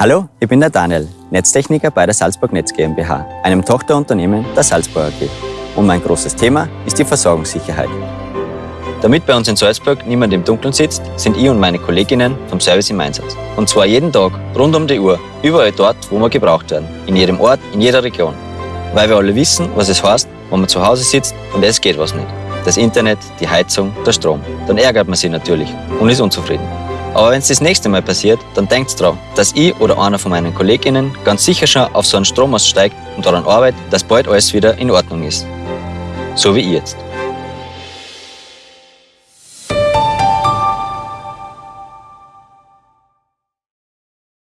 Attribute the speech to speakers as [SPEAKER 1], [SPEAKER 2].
[SPEAKER 1] Hallo, ich bin der Daniel, Netztechniker bei der Salzburg Netz GmbH, einem Tochterunternehmen der Salzburg AG. Und mein großes Thema ist die Versorgungssicherheit. Damit bei uns in Salzburg niemand im Dunkeln sitzt, sind ich und meine Kolleginnen vom Service im Einsatz. Und zwar jeden Tag, rund um die Uhr, überall dort, wo wir gebraucht werden. In jedem Ort, in jeder Region. Weil wir alle wissen, was es heißt, wenn man zu Hause sitzt und es geht was nicht. Das Internet, die Heizung, der Strom. Dann ärgert man sich natürlich und ist unzufrieden. Aber wenn es das nächste Mal passiert, dann denkt dran, dass ich oder einer von meinen KollegInnen ganz sicher schon auf so einen Strom aussteigt und daran arbeitet, dass bald alles wieder in Ordnung ist. So wie ich jetzt.